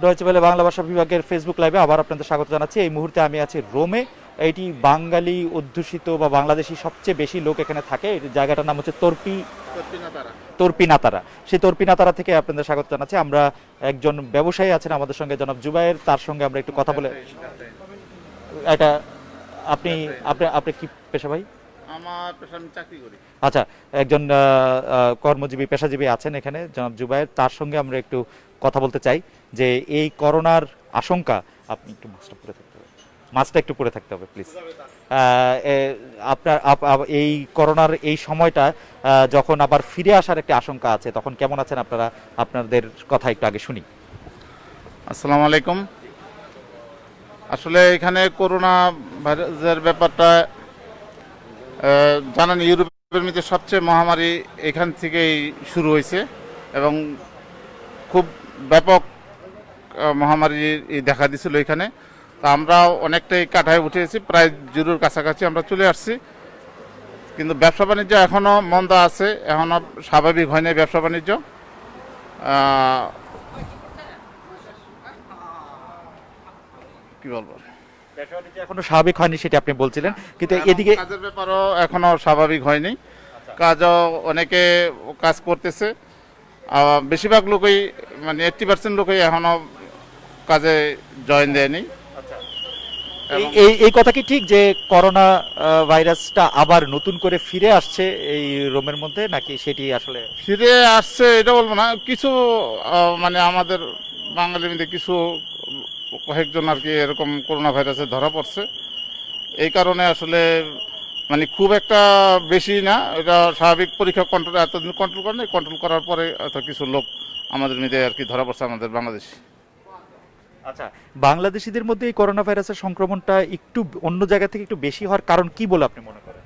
Deutsche ওয়েলে Bangla ভাষা বিভাগের Facebook লাইভে আবার আপনাদের স্বাগত জানাচ্ছি। এই মুহূর্তে আমি আছি রোমে এটি বাঙালি অধ্যুষিত বা বাংলাদেশি সবচেয়ে বেশি লোক এখানে থাকে। এই জায়গাটার নাম হচ্ছে তর্পি তর্পিনাতারা। সেই তর্পিনাতারা থেকে আপনাদের স্বাগত জানাচ্ছি। আমরা একজন ব্যবসায়ী আছেন আমাদের সঙ্গে জনাব জুবাইর তার সঙ্গে আমরা একটু কথা বলে এটা আপনি আপনি আপনি কি পেশা ভাই আমার পেশা আমি চাকরি করি। আচ্ছা একজন কর্মজীবী পেশাজীবী আছেন এখানে জনাব জুবাইর তার সঙ্গে আমরা একটু কথা বলতে চাই। যে এই করোনার আশঙ্কা, আপনি একটু মাছটা পরে থাকতে হবে। মাছটা একটু পরে থাকতে হবে প্লিজ আপনার, আপ- আপ- এই করোনার এই সময়টা যখন আবার ফিরে আসার একটা আশঙ্কা আছে, তখন কেমন আছেন আপনারা? আপনাদের কথা একটু আগে শুনি। আসসালামু আলাইকুম। আসলে এখানে করোনা ভাইরাসের ব্যাপারটা জানেন, ইউরোপের মধ্যে সবচেয়ে মহামারী এখান থেকেই শুরু হয়েছে এবং খুব ব্যাপক মহামারী দেখা দিছিল এখানে। তা আমরা অনেকটাই কাঠায় উঠেছি প্রায় জিরোর কাছাকাছি আমরা চলে আসছি। কিন্তু ব্যবসা বাণিজ্য এখনও মন্দা আছে এখনও স্বাভাবিক হয়নি ব্যবসা বাণিজ্য। কি বলব? এখনও স্বাভাবিক হয়নি সেটা আপনি বলছিলেন কিন্তু এদিকে কাজের ব্যাপারও এখনও স্বাভাবিক হয়নি। কাজও অনেকে কাজ করতেছে। বেশিরভাগ লোকই মানে এইটটি পার্সেন্ট লোকই এখনও কাজে জয়েন দেয়নি। এই- এই এই কথা কি ঠিক যে করোনা ভাইরাসটা আবার নতুন করে ফিরে আসছে এই রোমের মধ্যে নাকি সেটি আসলে ফিরে আসছে এটা বলব না। কিছু মানে আমাদের বাঙালির মধ্যে কিছু কয়েকজন আর কি এরকম করোনা ভাইরাসে ধরা পড়ছে। এই কারণে আসলে মানে খুব একটা বেশি না। এটা স্বাভাবিক পরীক্ষা কন্ট্রোল এতদিন কন্ট্রোল করে নাই কন্ট্রোল করার পরে হয়তো কিছু লোক আমাদের মধ্যে আর কি ধরা পড়ছে আমাদের বাংলাদেশি। আচ্ছা বাংলাদেশিদের মধ্যে এই করোনা ভাইরাসের সংক্রমণটা একটু অন্য জায়গা থেকে একটু বেশি হওয়ার কারণ কি বলে আপনি মনে করেন?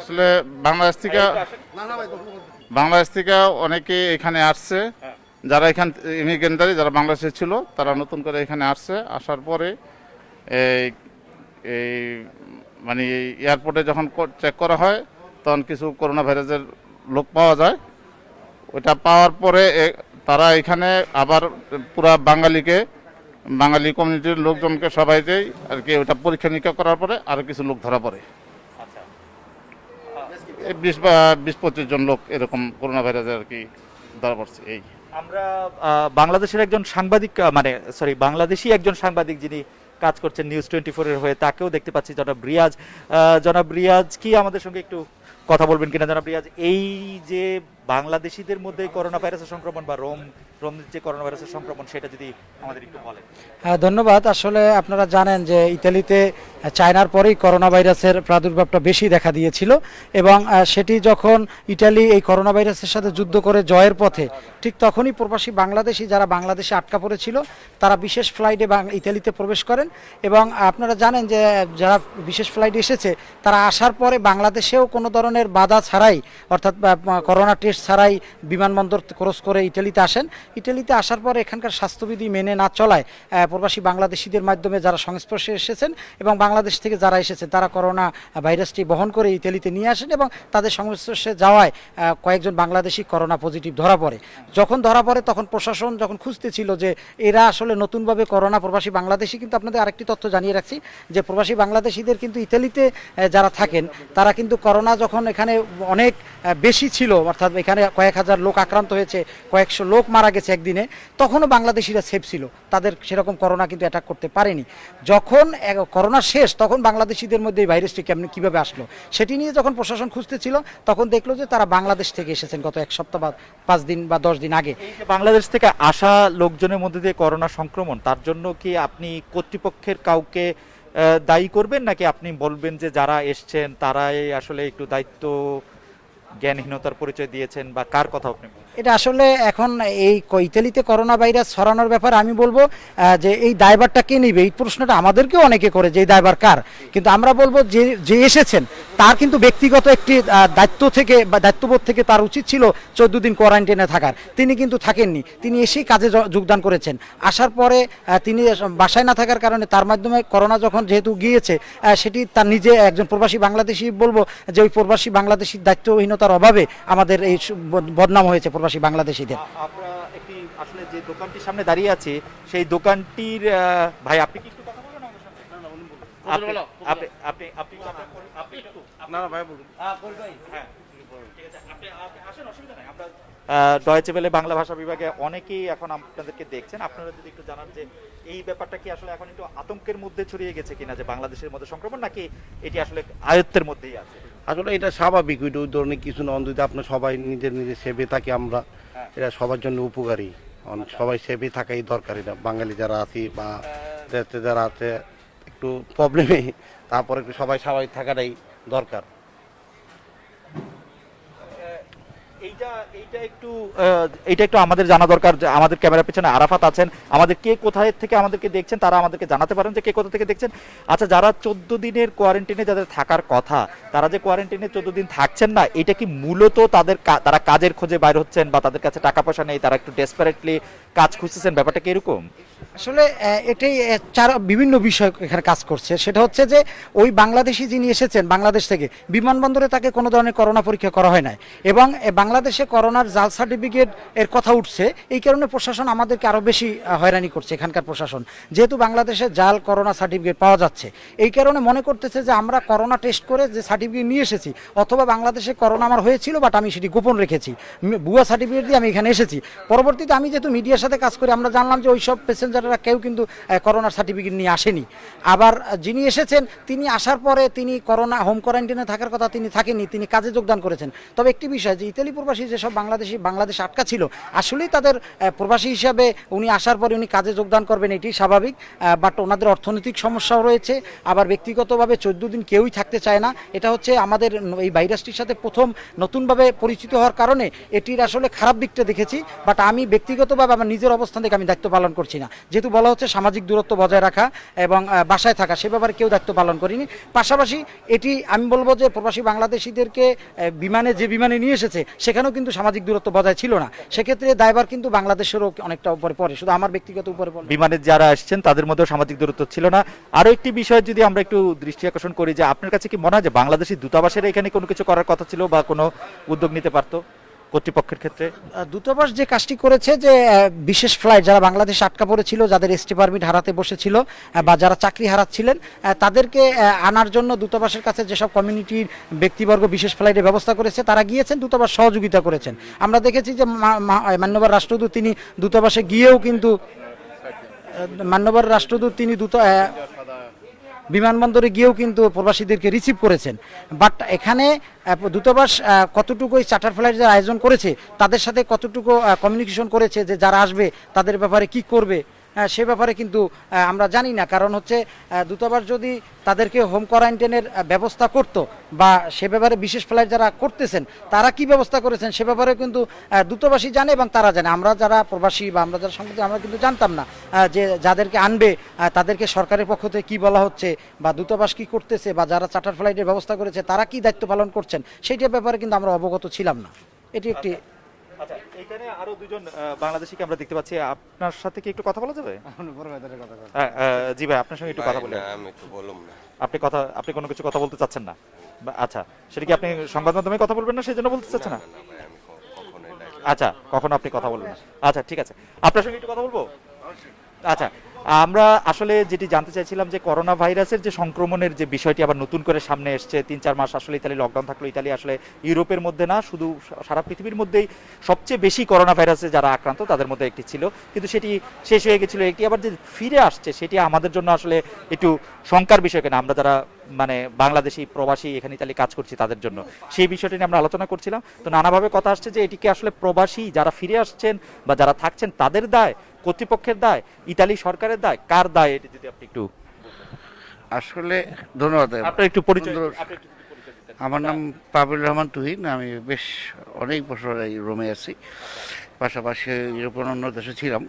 আসলে বাংলাদেশ থেকে বাংলাদেশ থেকে অনেকে এখানে আসছে। যারা এখান ইমিগ্রেন্টারি যারা বাংলাদেশে ছিল তারা নতুন করে এখানে আসছে। আসার পরে এই এই মানে এয়ারপোর্টে যখন চেক করা হয় তখন কিছু করোনা ভাইরাসের লোক পাওয়া যায়। ওটা পাওয়ার পরে তারা এখানে আবার পুরা বাঙালিকে বাঙালি কমিউনিটির লোকজনকে সবাইকেই আর কি ওটা পরীক্ষা নিরীক্ষা করার পরে আরও কিছু লোক ধরা পড়ে। বিশ বা বিশ পঁচিশ জন লোক এরকম করোনা ভাইরাসে আর কি ধরা পড়ছে এই। আমরা বাংলাদেশের একজন সাংবাদিক মানে সরি বাংলাদেশি একজন সাংবাদিক যিনি কাজ করছেন নিউজ টোয়েন্টি ফোরের হয়ে তাকেও দেখতে পাচ্ছি জনাব রিয়াজ। জনাব রিয়াজ কি আমাদের সঙ্গে একটু কথা বলবেন কিনা জনাব। রিয়াজ এই যে বাংলাদেশিদের মধ্যে করোনা ভাইরাসের সংক্রমণ বা রোম হ্যাঁ ধন্যবাদ। আসলে আপনারা জানেন যে ইতালিতে চায়নার পরেই করোনা ভাইরাসের প্রাদুর্ভাবটা বেশি দেখা দিয়েছিল এবং সেটি যখন ইটালি এই করোনা ভাইরাসের সাথে যুদ্ধ করে জয়ের পথে, ঠিক তখনই প্রবাসী বাংলাদেশি যারা বাংলাদেশে আটকা পড়েছিল, তারা বিশেষ ফ্লাইটে ইতালিতে প্রবেশ করেন এবং আপনারা জানেন যে যারা বিশেষ ফ্লাইটে এসেছে, তারা আসার পরে বাংলাদেশেও কোনো ধরনের বাধা ছাড়াই, অর্থাৎ করোনা টেস্ট ছাড়াই বিমানবন্দর ক্রস করে ইটালিতে আসেন ইটালিতে আসার পর এখানকার স্বাস্থ্যবিধি মেনে না চলায় প্রবাসী বাংলাদেশিদের মাধ্যমে যারা সংস্পর্শে এসেছেন এবং বাংলাদেশ থেকে যারা এসেছেন, তারা করোনা ভাইরাসটি বহন করে ইতালিতে নিয়ে আসেন এবং তাদের সংস্পর্শে যাওয়ায় কয়েকজন বাংলাদেশি করোনা পজিটিভ ধরা পড়ে। যখন ধরা পড়ে তখন প্রশাসন যখন খুঁজতেছিল যে এরা আসলে নতুনভাবে করোনা প্রবাসী বাংলাদেশি, কিন্তু আপনাদের আরেকটি তথ্য জানিয়ে রাখছি, যে প্রবাসী বাংলাদেশিদের কিন্তু ইতালিতে যারা থাকেন, তারা কিন্তু করোনা যখন এখানে অনেক বেশি ছিল, অর্থাৎ এখানে কয়েক হাজার লোক আক্রান্ত হয়েছে, কয়েকশো লোক মারা গেছে একদিনে, তখনও বাংলাদেশিরা সেফ ছিল। তাদের সেরকম করোনা কিন্তু অ্যাটাক করতে পারেনি। যখন করোনা শেষ, তখন বাংলাদেশিদের মধ্যে এই ভাইরাসটি কেমন, কীভাবে আসলো, সেটি নিয়ে যখন প্রশাসন খুঁজতেছিল, তখন দেখল যে তারা বাংলাদেশ থেকে এসেছেন গত এক সপ্তাহ বা পাঁচ দিন বা দশ দিন আগে। বাংলাদেশ থেকে আসা লোকজনের মধ্যে দিয়ে করোনা সংক্রমণ, তার জন্য কি আপনি কর্তৃপক্ষের কাউকে দায়ী করবেন? নাকি আপনি বলবেন যে যারা এসছেন, তারাই আসলে একটু দায়িত্ব জ্ঞানহীনতার পরিচয় দিয়েছেন বা কার কথা আপনি এটা আসলে এখন এই ক- ইতালিতে করোনা ভাইরাস ছড়ানোর ব্যাপারে আমি বলব যে এই দায়ভারটা কে নিবে? এই প্রশ্নটা আমাদেরকেও অনেকে করে যে এই দায়ভার কার। কিন্তু আমরা বলব যে যে এসেছেন, তার কিন্তু ব্যক্তিগত একটি দায়িত্ব থেকে বা দায়িত্ববোধ থেকে তার উচিত ছিল চোদ্দ দিন কোয়ারেন্টাইনে থাকার। তিনি কিন্তু থাকেননি। তিনি এসেই কাজে যোগদান করেছেন। আসার পরে তিনি বাসায় না থাকার কারণে তার মাধ্যমে করোনা যখন যেহেতু গিয়েছে সেটি তার নিজে একজন প্রবাসী বাংলাদেশি বলব যে ওই প্রবাসী বাংলাদেশির দায়িত্বহীনতার অভাবে আমাদের এই বদনাম হয়েছে প্রবাসী বাংলাদেশিদের। আমরা একটি দোকানটির সামনে দাঁড়িয়ে আছি সেই দোকানটির ভাই আপনি কি একটু কথা বলবেন আমার সাথে? আপনি- আপনি আপনি আপনি কথা বলুন, আপনি একটু। না না ভাই বলুন। হ্যাঁ ঠিক আছে আপনি আপনি আসেন অসুবিধা নাই। আমরা ডয়েচে বেলে বাংলা ভাষা বিভাগে অনেকেই এখন আপনাদেরকে দেখছেন। আপনারা যদি একটু জানান যে এই ব্যাপারটা কি আসলে এখন একটু আতঙ্কের মধ্যে ছড়িয়ে গেছে কিনা যে বাংলাদেশের মধ্যে সংক্রমণ নাকি এটি আসলে আয়ত্তের মধ্যেই আছে? আসলে এটা স্বাভাবিক ওইটা ওই ধরনের কিছু না অন্তত আপনার সবাই নিজের নিজের সেবে থাকি আমরা। হ্যাঁ। এটা সবার জন্য উপকারী। অন- সবাই সেবে থাকাই দরকার এটা বাঙালি যারা আছি বা যারা আছে একটু প্রবলেমে তারপরে একটু সবাই স্বাভাবিক থাকাটাই দরকার। এইটা এইটা একটু আমাদের জানা দরকার আমাদের ক্যামেরার পেছনে আরাফাত আছেন। আমাদের কে কোথায় থেকে আমাদেরকে দেখছেন তারা আমাদেরকে জানাতে পারেন যে কে কোথা থেকে দেখছেন। আচ্ছা যারা চোদ্দ দিনের কোয়ারেন্টিনে যাদের থাকার কথা তারা যে কোয়ারেন্টিনে চোদ্দ দিন থাকছেন না এটা কি মূলত তাদের তারা কাজের খোঁজে বাইর হচ্ছেন বা তাদের কাছে টাকা পয়সা নেই তারা একটু ডেসপারেটলি কাজ খুঁজতেছেন? ব্যাপারটা কি আসলে এটাই চার বিভিন্ন বিষয় এখানে কাজ করছে। সেটা হচ্ছে যে ওই বাংলাদেশি যিনি এসেছেন বাংলাদেশ থেকে বিমানবন্দরে তাকে কোনো ধরনের করোনা পরীক্ষা করা হয় নাই। এবং এ, বাংলাদেশে করোনার জাল সার্টিফিকেট এর কথা উঠছে, এই কারণে প্রশাসন আমাদেরকে আরও বেশি হয়রানি করছে এখানকার প্রশাসন। যেহেতু বাংলাদেশে জাল, করোনা সার্টিফিকেট পাওয়া যাচ্ছে, এই কারণে মনে করতেছে যে আমরা করোনা টেস্ট করে যে সার্টিফিকেট নিয়ে এসেছি, অথবা বাংলাদেশে করোনা আমার হয়েছিল, বাট আমি সেটি গোপন রেখেছি। ভুয়া সার্টিফিকেট দিয়ে আমি এখানে এসেছি। পরবর্তীতে আমি যেহেতু মিডিয়ার সাথে কাজ করি, আমরা জানলাম যে ওইসব প্যাসেঞ্জাররা কেউ কিন্তু করোনার সার্টিফিকেট নিয়ে আসেনি। আবার যিনি এসেছেন, তিনি আসার পরে তিনি করোনা, হোম কোয়ারেন্টাইনে থাকার কথা তিনি থাকেননি, তিনি কাজে যোগদান করেছেন। তবে একটি বিষয় যে ইতালি প্রবাসী যেসব বাংলাদেশি, বাংলাদেশ আটকা ছিল, আসলেই তাদের প্রবাসী হিসাবে উনি আসার পরে উনি কাজে যোগদান করবেন এটি স্বাভাবিক। বাট ওনাদের অর্থনৈতিক সমস্যাও রয়েছে, আবার ব্যক্তিগতভাবে চোদ্দ দিন কেউই থাকতে চায় না। এটা হচ্ছে আমাদের এই ভাইরাসটির সাথে প্রথম নতুনভাবে পরিচিত হওয়ার কারণে এটির আসলে খারাপ দিকটা দেখেছি বাট আমি ব্যক্তিগতভাবে আমার নিজের অবস্থান থেকে আমি দায়িত্ব পালন করছি না। যেহেতু বলা হচ্ছে সামাজিক দূরত্ব বজায় রাখা এবং বাসায় থাকা, সে ব্যাপারে কেউ দায়িত্ব পালন করিনি। পাশাপাশি এটি আমি বলব যে প্রবাসী বাংলাদেশিদেরকে বিমানে যে বিমানে নিয়ে এসেছে সেখানেও কিন্তু সামাজিক দূরত্ব বজায় ছিল না। সেক্ষেত্রে দায়বার কিন্তু বাংলাদেশেরও অনেকটা উপরে পড়ে। শুধু আমার ব্যক্তিগত উপরে পড়ে। বিমানে যারা আসছেন, তাদের মধ্যেও সামাজিক দূরত্ব ছিল না। আরও একটি বিষয় যদি আমরা একটু দৃষ্টি আকর্ষণ করি যে, আপনার কাছে কি মনে হয় যে বাংলাদেশি দূতাবাসের এখানে কোনো কিছু করার কথা ছিল বা কোনো উদ্যোগ নিতে পারতো? কর্তৃপক্ষের ক্ষেত্রে? দূতাবাস যে কাজটি করেছে যে বিশেষ ফ্লাইট যারা বাংলাদেশে আটকা পড়েছিল, যাদের এসটি পারমিট হারাতে বসেছিল বা যারা চাকরি হারাচ্ছিলেন তাদেরকে আনার জন্য দূতাবাসের কাছে যেসব কমিউনিটির ব্যক্তিবর্গ বিশেষ ফ্লাইটের ব্যবস্থা করেছে, তারা গিয়েছেন, দূতাবাস সহযোগিতা করেছেন। আমরা দেখেছি যে মান্যবর রাষ্ট্রদূত তিনি দূতাবাসে গিয়েও কিন্তু মান্যবর রাষ্ট্রদূত তিনি দূত বিমানবন্দরে গিয়েও কিন্তু প্রবাসীদেরকে রিসিভ করেছেন। বাট এখানে দূতাবাস কতটুকু এই চার্টার ফ্লাইট যারা আয়োজন করেছে, তাদের সাথে কতটুকু কমিউনিকেশন করেছে যে যারা আসবে, তাদের ব্যাপারে কি করবে সে ব্যাপারে কিন্তু আমরা জানি না। কারণ হচ্ছে দূতাবাস যদি তাদেরকে হোম কোয়ারেন্টাইনের ব্যবস্থা করত বা সে ব্যাপারে বিশেষ ফ্লাইট যারা করতেছেন, তারা কি ব্যবস্থা করেছেন সে ব্যাপারে কিন্তু দূতাবাসী জানে এবং তারা জানে। আমরা যারা প্রবাসী বা আমরা যারা সম্পত্তি আমরা কিন্তু জানতাম না যে যাদেরকে আনবে তাদেরকে সরকারের পক্ষ থেকে কি বলা হচ্ছে বা দূতাবাস কি করতেছে বা যারা চার্টার ফ্লাইটের ব্যবস্থা করেছে, তারা কি দায়িত্ব পালন করছেন, সেইটার ব্যাপারে কিন্তু আমরা অবগত ছিলাম না। এটি একটি আচ্ছা এখানে আরও দুজন বাংলাদেশিকে আমরা দেখতে পাচ্ছি। আপনার সাথে কি একটু কথা বলা যাবে? হ্যাঁ, জি ভাই আপনার সঙ্গে একটু কথা বলে। আমি তো বললাম না। আপনি কথা আপনি কোনো কিছু কথা বলতে চাচ্ছেন না? বা- আচ্ছা সেটা কি আপনি সংবাদ মাধ্যমে কথা বলবেন না সেই জন্য বলতে চাচ্ছেন না? আচ্ছা কখনো আপনি কথা বলবেন না। আচ্ছা ঠিক আছে। আপনার সঙ্গে একটু কথা বলব? আচ্ছা আমরা আসলে যেটি জানতে চাইছিলাম যে করোনা ভাইরাসের যে সংক্রমণের যে বিষয়টি আবার নতুন করে সামনে এসছে, তিন চার মাস আসলে ইতালি লকডাউন থাকল, ইতালি আসলে ইউরোপের মধ্যে না, শুধু সারা পৃথিবীর মধ্যেই সবচেয়ে বেশি করোনা ভাইরাসে যারা আক্রান্ত তাদের মধ্যে একটি ছিল। কিন্তু সেটি শেষ হয়ে গেছিল, একটি আবার যে ফিরে আসছে, সেটি আমাদের জন্য আসলে একটু শঙ্কার বিষয় কেন? আমরা যারা মানে বাংলাদেশি প্রবাসী এখানে ইতালি কাজ করছি তাদের জন্য। সেই বিষয়টি নিয়ে আমরা আলোচনা করছিলাম। তো নানাভাবে কথা আসছে যে এটিকে আসলে প্রবাসী যারা ফিরে আসছেন বা যারা থাকছেন তাদের দায় কর্তৃপক্ষের দায় ইতালি সরকারের দায় কার দায় এটি যদি আপনি একটু আসলে ধন্যবাদ আপনার একটু পরিচয়। আমার নাম পাবিল রহমান তুহিন আমি বেশ অনেক বছর এই রোমে আছি। পাশাপাশি ইউরোপিয়ান অন্য দেশে ছিলাম।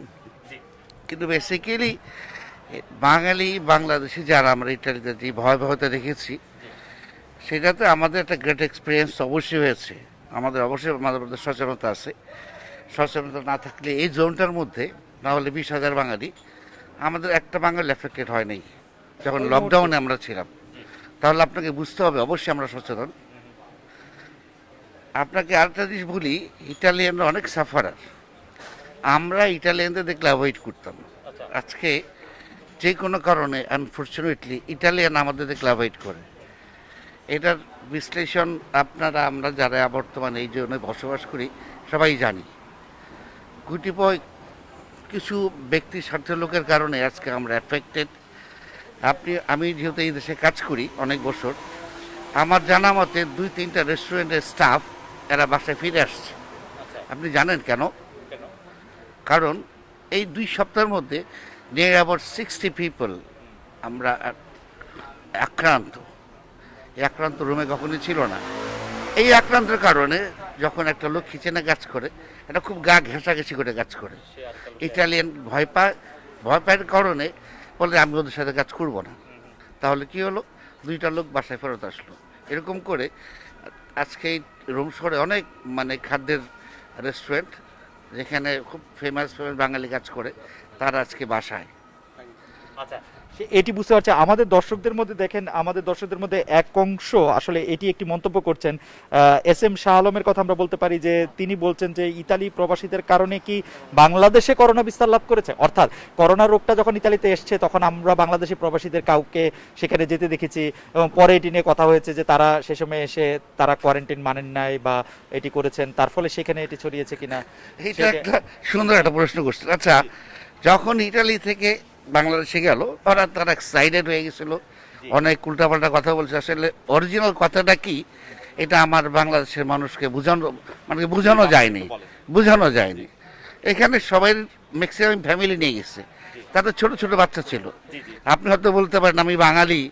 কিন্তু বেসিক্যালি বাঙালি বাংলাদেশি যারা আমরা ইটালিতে যে ভয়াবহতা দেখেছি সেটাতে আমাদের একটা গ্রেট এক্সপিরিয়েন্স অবশ্যই হয়েছে। আমাদের অবশ্যই আমাদের মধ্যে সচেতনতা আছে। সচেতনতা না থাকলে এই জোনটার মধ্যে না হলে বিশ হাজার বাঙালি আমাদের একটা বাঙালি এফেক্টেড হয় নাই যখন লকডাউনে আমরা ছিলাম। তাহলে আপনাকে বুঝতে হবে অবশ্যই আমরা সচেতন। আপনাকে আরেকটা জিনিস বলি ইটালিয়ানরা অনেক সাফারার আমরা ইটালিয়ানদের দেখলে অ্যাভয়েড করতাম। আজকে যে কোনো কারণে আনফর্চুনেটলি ইটালিয়ান আমাদের অ্যাভয়েড করে। এটার বিশ্লেষণ আপনারা আমরা যারা বর্তমানে এই জন্য বসবাস করি সবাই জানি। গুটিপয় কিছু ব্যক্তি স্বার্থ লোকের কারণে আজকে আমরা অ্যাফেক্টেড আপনি আমি যেহেতু এই দেশে কাজ করি অনেক বছর আমার জানা মতে দুই তিনটা রেস্টুরেন্টের স্টাফ এরা বাসায় ফিরে আসছে। আপনি জানেন কেন? কারণ এই দুই সপ্তাহের মধ্যে নিয়ে অ্যাবাউট সিক্সটি পিপল আমরা আক্রান্ত। এই আক্রান্ত রুমে কখনোই ছিল না। এই আক্রান্তের কারণে যখন একটা লোক কিচেনে কাজ করে এটা খুব গা ঘেঁষাঘেঁষি করে কাজ করে। ইটালিয়ান ভয় পায় ভয় পায়ের কারণে বলে আমি ওদের সাথে কাজ করব না। তাহলে কি হলো? দুইটা লোক বাসায় ফেরত আসলো। এরকম করে আজকে এই রুম শহরে অনেক মানে খাদ্যের রেস্টুরেন্ট যেখানে খুব ফেমাস ফেমাস বাঙালি কাজ করে। তারা আজকে বাসায়। আচ্ছা এটি বুঝতে পারছে। আমাদের দর্শকদের মধ্যে দেখেন আমাদের দর্শকদের মধ্যে এক অংশ আসলে এটি একটি মন্তব্য করছেন। এস এম শাহ আলমের কথা আমরা বলতে পারি যে তিনি বলছেন যে ইতালি প্রবাসীদের কারণে কি বাংলাদেশে করোনা বিস্তার লাভ করেছে? অর্থাৎ করোনা রোগটা যখন ইতালিতে এসছে তখন আমরা বাংলাদেশি প্রবাসীদের কাউকে সেখানে যেতে দেখেছি এবং পরে এটি নিয়ে কথা হয়েছে যে তারা সে সময় এসে তারা কোয়ারেন্টাইন মানেন নাই বা এটি করেছেন। তার ফলে সেখানে এটি ছড়িয়েছে কিনা? এটা একটা সুন্দর একটা প্রশ্ন করছিল আচ্ছা যখন ইটালি থেকে বাংলাদেশে গেল ওরা তারা এক্সাইটেড হয়ে গেছিল। অনেক উল্টাপাল্টা কথা বলছে। আসলে অরিজিনাল কথাটা কি? এটা আমার বাংলাদেশের মানুষকে বোঝানো মানে বোঝানো যায়নি। বোঝানো যায়নি। এখানে সবাই ম্যাক্সিমাম ফ্যামিলি নিয়ে গেছে। তাদের ছোট ছোট বাচ্চা ছিল। আপনি হয়তো বলতে পারেন আমি বাঙালি।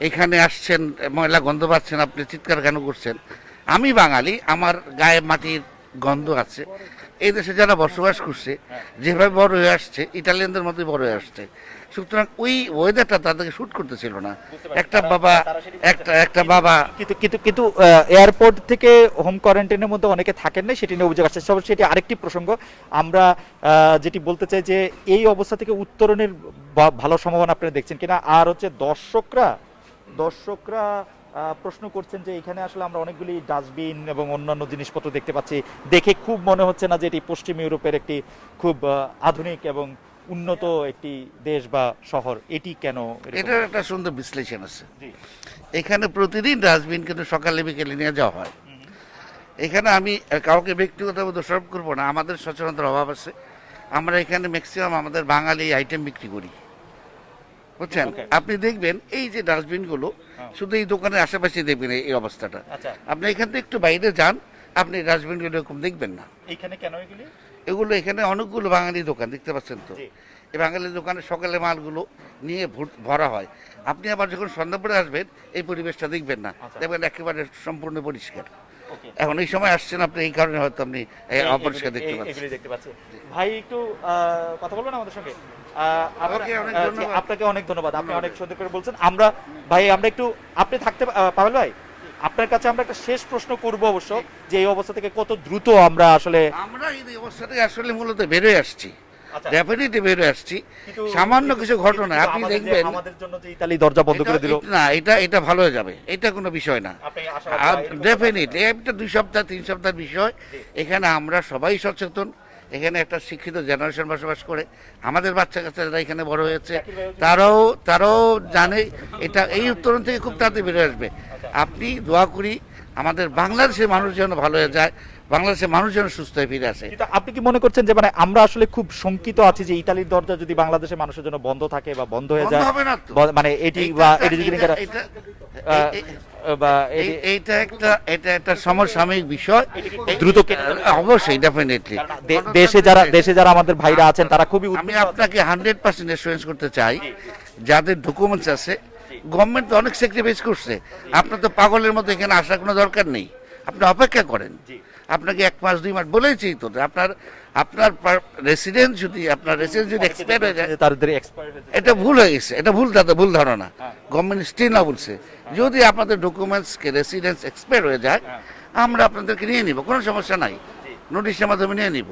এখানে আসছেন ময়লা গন্ধ পাচ্ছেন আপনি চিৎকার কেন করছেন? আমি বাঙালি আমার গায়ে মাটির গন্ধ আছে। এই দেশে যারা বসবাস করছে যেভাবে বড় হয়ে আসছে ইটালিয়ানদের মতোই বড় হয়ে আসছে। সুতরাং ওই ওয়েদারটা তাদেরকে শুট করতেছিল না। একটা বাবা একটা একটা বাবা কিন্তু কিন্তু কিন্তু এয়ারপোর্ট থেকে হোম কোয়ারেন্টাইনের মধ্যে অনেকে থাকেন না সেটি নিয়ে অভিযোগ আসছে। সব সেটি আরেকটি প্রসঙ্গ। আমরা যেটি বলতে চাই যে এই অবস্থা থেকে উত্তরণের ভালো সম্ভাবনা আপনারা দেখছেন কিনা? আর হচ্ছে দর্শকরা দর্শকরা প্রশ্ন করছেন যে এখানে আসলে আমরা অনেকগুলি ডাস্টবিন এবং অন্যান্য জিনিসপত্র দেখতে পাচ্ছি। দেখে খুব মনে হচ্ছে না যে এটি পশ্চিম ইউরোপের একটি খুব আধুনিক এবং উন্নত একটি দেশ বা শহর। এটি কেন এটার একটা সুন্দর বিশ্লেষণ আছে। এখানে প্রতিদিন ডাস্টবিন কিন্তু সকালে বিকেলে নিয়ে যাওয়া হয়। এখানে আমি কাউকে ব্যক্তিগতভাবে দোষারোপ করব না আমাদের সচেতনতার অভাব আছে। আমরা এখানে ম্যাক্সিমাম আমাদের বাঙালি আইটেম বিক্রি করি। বুঝছেন? আপনি দেখবেন এই যে ডাস্টবিনগুলো শুধু এই দোকানের আশেপাশে দেখবেন এই- অবস্থাটা। আচ্ছা। আপনি এখান থেকে একটু বাইরে যান আপনি ডাস্টবিনগুলো এরকম দেখবেন না। এইখানে কেন এগুলি? এগুলো এখানে অনেকগুলো বাঙালি দোকান দেখতে পাচ্ছেন তো? এই বাঙালি দোকানে সকালে মালগুলো নিয়ে ভরা হয়। আপনি আবার যখন সন্ধ্যাপুরে আসবেন এই পরিবেশটা দেখবেন না। আচ্ছা। দেখবেন একেবারে সম্পূর্ণ পরিষ্কার। এখন এই সময় আসছেন আপনি এই কারণে হয়তো আপনি অপরিষ্কার দেখতে পাচ্ছেন। ভাই একটু কথা বলবেন আমাদের সঙ্গে? আপনাকে অনেক ধন্যবাদ। আপনি অনেক সুন্দর করে বলছেন। আমরা ভাই আমরা একটু আপনি থাকতে পাবেল ভাই? আপনার কাছে আমরা একটা শেষ প্রশ্ন করব অবশ্য যে এই অবস্থা থেকে কত দ্রুত আমরা আসলে আমরা এই অবস্থাতে আসলে মূলত বেরোয় আসছি। আচ্ছা। ডেফিনেটলি বেরোয় আসছি। সামান্য কিছু ঘটনা আপনি দেখবেন আমাদের জন্য যে ইতালি দরজা বন্ধ করে দিল। না এটা এটা ভালো হয়ে যাবে। এটা কোনো বিষয় না। ডেফিনেটলি একটা দুই সপ্তাহ তিন সপ্তাহের বিষয়। এখানে আমরা সবাই সচেতন। এখানে একটা শিক্ষিত জেনারেশন বসবাস করে। আমাদের বাচ্চা কাচ্চা যারা এখানে বড় হয়েছে। তারাও তারাও জানে এটা এই উত্তরণ থেকে খুব তাড়াতাড়ি বেরোয় আসবে। আপনি দোয়া করি আমাদের বাংলাদেশের মানুষ যেন ভালো হয়ে যায় বাংলাদেশের মানুষ যেন সুস্থ হয়ে ফিরে আসে। আপনি কি মনে করছেন যে মানে আমরা আসলে খুব শঙ্কিত আছি যে ইতালির দরজা যদি বাংলাদেশের মানুষের জন্য বন্ধ থাকে বা বন্ধ হয়ে যায়? মানে এটি বা এটি যদি বা এইটা একটা এটা একটা সমসাময়িক বিষয়। দ্রুত। অবশ্যই ডেফিনেটলি দেশে যারা দেশে যারা আমাদের ভাইরা আছেন তারা খুবই আমি আপনাকে হান্ড্রেড পার্সেন্ট এসুরেন্স করতে চাই যাদের ডকুমেন্টস আছে গভর্নমেন্ট তো অনেক স্যাক্রিফাইস করছে। আপনার তো পাগলের মতো এখানে আসার কোনো দরকার নেই। আপনি অপেক্ষা করেন। আপনাকে এক মাস দুই মাস বলেছি তো আপনার আপনার রেসিডেন্স যদি আপনার রেসিডেন্স যদি এক্সপায়ার হয়ে যায় তাদের হয়ে। এটা ভুল হয়ে গেছে এটা ভুল দাদা ভুল ধারণা। গভর্নমেন্ট স্টিল না বলছে। যদি আপনাদের ডকুমেন্টসকে রেসিডেন্স এক্সপায়ার হয়ে যায় আমরা আপনাদেরকে নিয়ে নিব কোনো সমস্যা নাই। নোটিশের মাধ্যমে নিয়ে নিব।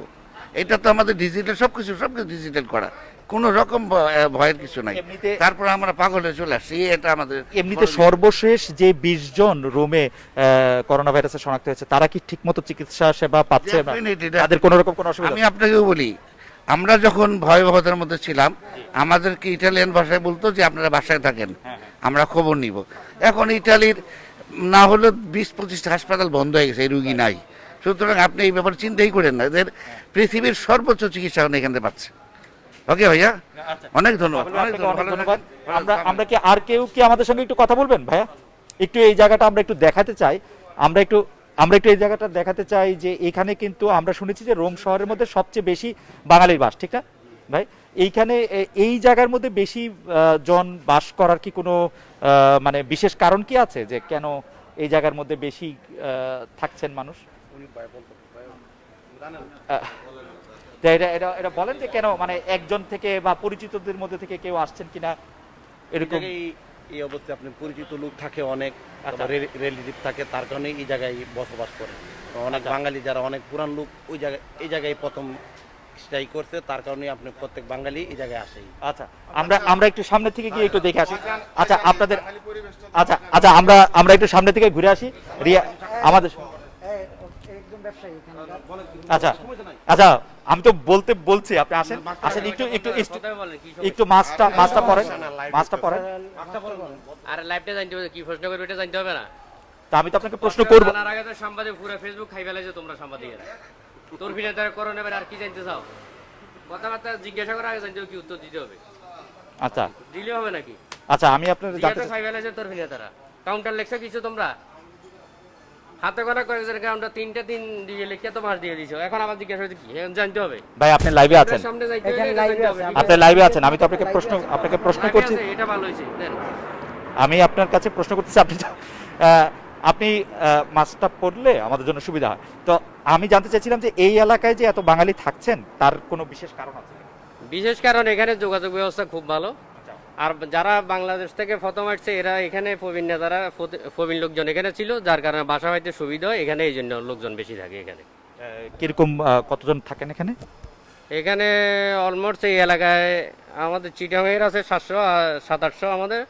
এটা তো আমাদের ডিজিটাল সব কিছু সব কিছু ডিজিটাল করা। কোনো রকম ভয়- ভয়ের কিছু নাই। তারপর আমরা পাগলে চলে আসছি এটা আমাদের এমনিতে সর্বশেষ যে বিশ জন রোমে করোনা ভাইরাসে শনাক্ত হয়েছে তারা কি ঠিকমতো চিকিৎসা সেবা পাচ্ছে তাদের কোনো রকম কোনো অসুবিধা? আমি আপনাকেও বলি আমরা যখন ভয়াবহতার মধ্যে ছিলাম আমাদেরকে ইটালিয়ান ভাষায় বলতো যে আপনারা বাসায় থাকেন আমরা খবর নিব। এখন ইটালির না হলে বিশ পঁচিশটা হাসপাতাল বন্ধ হয়ে গেছে এই রুগী নাই। সুতরাং আপনি এই ব্যাপারে চিন্তাই করেন না এদের পৃথিবীর সর্বোচ্চ চিকিৎসা এখন এখানে পাচ্ছে। ওকে ভাইয়া। অনেক ধন্যবাদ অনেক অনেক ধন্যবাদ। আমরা আমরা কি আর কেউ কি আমাদের সঙ্গে একটু কথা বলবেন ভাইয়া? একটু এই জায়গাটা আমরা একটু দেখাতে চাই। আমরা একটু আমরা একটু এই জায়গাটা দেখাতে চাই যে এখানে কিন্তু আমরা শুনেছি যে রোম শহরের মধ্যে সবচেয়ে বেশি বাঙালির বাস ঠিক না? ভাই এইখানে এই জায়গার মধ্যে বেশি জন বাস করার কি কোনো মানে বিশেষ কারণ কি আছে যে কেন এই জায়গার মধ্যে বেশি থাকছেন মানুষ? এটা এটা এটা বলেন যে কেন মানে একজন থেকে বা পরিচিতদের মধ্যে থেকে কেউ আসছেন কিনা এরকম? এই- এই অবস্থায় আপনি পরিচিত লোক থাকে অনেক আচ্ছা। রিলেটিভ থাকে তার কারণে এই জায়গায় বসবাস করে। অনেক আচ্ছা। বাঙালি যারা অনেক পুরান লোক ওই জায়গায় এই জায়গায় প্রথম স্টাই করছে তার কারণে আপনি প্রত্যেক বাঙালি এই জায়গায় আসেই। আচ্ছা আমরা আমরা একটু সামনে থেকে গিয়ে একটু দেখে আসি। আচ্ছা আপনাদের আচ্ছা আচ্ছা আমরা আমরা একটু সামনে থেকে ঘুরে আসি। রিয়া আমাদের আচ্ছা আচ্ছা আমি তো বলতে বলছি আপনি আসেন আসেন একটু একটু একটু- মাছটা মাছটা মাছটা আর লাইভটা জানতে হবে কি প্রশ্ন করবে এটা জানতে হবে না? তা আমি তো আপনাকে প্রশ্ন করব। জানার আগে তো সাংবাদিক পুরো ফেসবুক খাই ফেলেছে তোমরা সাংবাদিকেরা। তোর বিনা তার করোনা এবার আর কি জানতে চাও? কথাবার্তা জিজ্ঞাসা করার আগে জানতে হবে কি উত্তর দিতে হবে? আচ্ছা। দিলে হবে নাকি? আচ্ছা আমি আপনার জানতে চাই- খাই ফেলেছে তোর বিনা তারা। কাউন্টার লেখছো কিছু তোমরা? হাতে কয়েকজন কাউন্টার তিনটা দিন দিয়ে লিখে তো মাস দিয়ে দিছো এখন আবার জিজ্ঞাসা কি? জানতে হবে। ভাই আপনি লাইভে আছেন? সামনে যাইতে। আপনি লাইভে আছেন আমি তো আপনাকে প্রশ্ন আপনাকে প্রশ্ন করছি। এটা ভালো হয়েছে আমি আপনার কাছে প্রশ্ন করতেছি আপনি আহ, আপনি আহ, মাছটা পড়লে আমাদের জন্য সুবিধা হয়। তো আমি জানতে চাইছিলাম যে এই এলাকায় যে এত বাঙালি থাকছেন তার কোনো বিশেষ কারণ আছে? বিশেষ কারণ এখানে যোগাযোগ ব্যবস্থা খুব ভালো। আর যারা বাংলাদেশ থেকে প্রথম আসছে এরা এখানে প্রবীণ নেতারা প্রবীণ লোকজন এখানে ছিল যার কারণে বাসা হইতে সুবিধা হয় এখানে এই জন্য লোকজন বেশি থাকে এখানে। কীরকম কতজন থাকেন এখানে? এখানে অলমোস্ট এই এলাকায় আমাদের চিটাঙের আছে সাতশো সাত আটশো আমাদের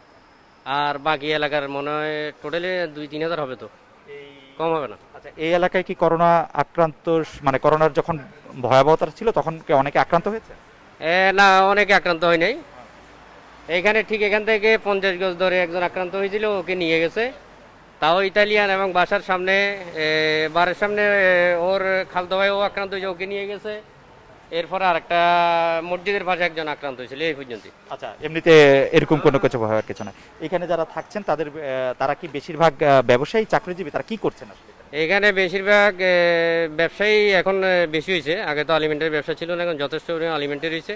আর বাকি এলাকার মনে হয় টোটালি দুই তিন হাজার হবে তো। কম হবে না। আচ্ছা এই এলাকায় কি করোনা আক্রান্ত মানে করোনার যখন ভয়াবহতা ছিল তখন কি অনেকে আক্রান্ত হয়েছে? না অনেকে আক্রান্ত হয় নাই। এখানে ঠিক এখান থেকে পঞ্চাশ গজ ধরে একজন আক্রান্ত হয়েছিল ওকে নিয়ে গেছে। তাও ইতালিয়ান এবং বাসার সামনে বাড়ির সামনে ওর খালতো ভাই ও আক্রান্ত হয়েছে ওকে নিয়ে গেছে। এরপর আর একটা মসজিদের পাশে একজন আক্রান্ত হয়েছিল এই পর্যন্ত আচ্ছা এমনিতে এরকম কোনো কিছু ভয়ের কিছু না এখানে যারা থাকছেন তাদের তারা কি বেশিরভাগ ব্যবসায়ী চাকরিজীবী তারা কি করছেন আসলে? এখানে বেশিরভাগ ব্যবসায়ী এখন বেশি হয়েছে। আগে তো আলিমেন্টের ব্যবসা ছিল না এখন যথেষ্ট পরিমাণে আলিমেন্টের হয়েছে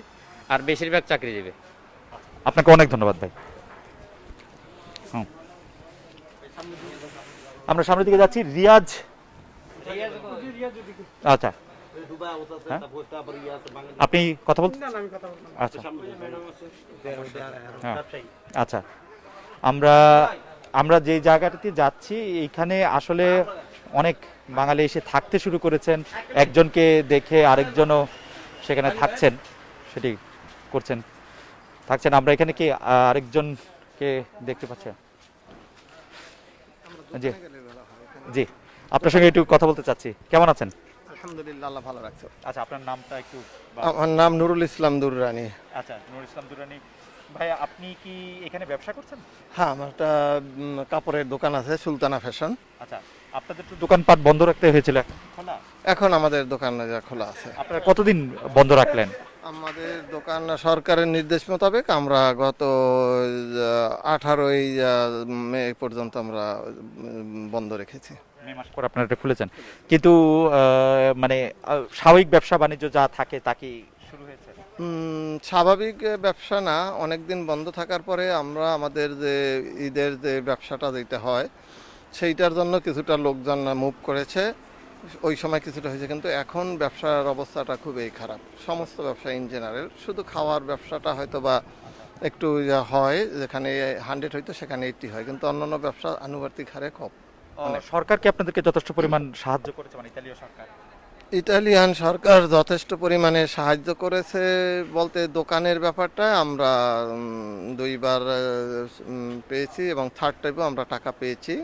আর বেশিরভাগ চাকরিজীবী। আপনাকে অনেক ধন্যবাদ ভাই। আমরা সামনের দিকে যাচ্ছি রিয়াজ। আচ্ছা। হ্যাঁ? আপনি কথা বলতে আচ্ছা। হ্যাঁ। আচ্ছা। আমরা আমরা যে জায়গাটাতে যাচ্ছি এইখানে আসলে অনেক বাঙালি এসে থাকতে শুরু করেছেন। একজনকে দেখে আরেকজনও সেখানে থাকছেন সেটি করছেন। থাকছেন। আমরা এখানে কি আরেকজনকে দেখতে পাচ্ছি জি। জি। আপনার সঙ্গে একটু কথা বলতে চাচ্ছি। কেমন আছেন? আলহামদুলিল্লাহ ভালো রাখছো। আচ্ছা আপনার নামটা একটু আমার নাম নুরুল ইসলাম দুররানি। আচ্ছা ইসলাম ভাই আপনি কি এখানে ব্যবসা করছেন? হ্যাঁ আমার একটা কাপড়ের দোকান আছে সুলতানা ফ্যাশন। আচ্ছা আপনাদের তো দোকানপাট বন্ধ রাখতে হয়েছিল। এখন খোলা? এখন আমাদের দোকান খোলা আছে। আপনারা কতদিন বন্ধ রাখলেন? আমাদের দোকান সরকারের নির্দেশ মোতাবেক আমরা গত আঠারোই মে পর্যন্ত আমরা বন্ধ রেখেছি। মে মাস পর আপনারা খুলেছেন। কিন্তু মানে স্বাভাবিক ব্যবসা বাণিজ্য যা থাকে তা কি শুরু হয়েছে? স্বাভাবিক ব্যবসা না অনেক দিন বন্ধ থাকার পরে আমরা আমাদের যে ঈদের যে ব্যবসাটা যেটা হয় সেইটার জন্য কিছুটা লোকজন মুভ করেছে। ওই সময় কিছুটা হয়েছে কিন্তু এখন ব্যবসার অবস্থাটা খুবই খারাপ। সমস্ত ব্যবসা ইন জেনারেল শুধু খাওয়ার ব্যবসাটা হয়তো বা একটু হয় যেখানে হান্ড্রেড হয়তো সেখানে এইটটি হয় কিন্তু অন্যান্য ব্যবসা আনুপাতিক হারে কম। সরকার কি আপনাদেরকে যথেষ্ট পরিমাণ সাহায্য করেছে? মানে ইতালীয় সরকার। ইটালিয়ান সরকার যথেষ্ট পরিমাণে সাহায্য করেছে বলতে দোকানের ব্যাপারটা আমরা দুইবার পেয়েছি এবং থার্ড টাইপেও আমরা টাকা পেয়েছি।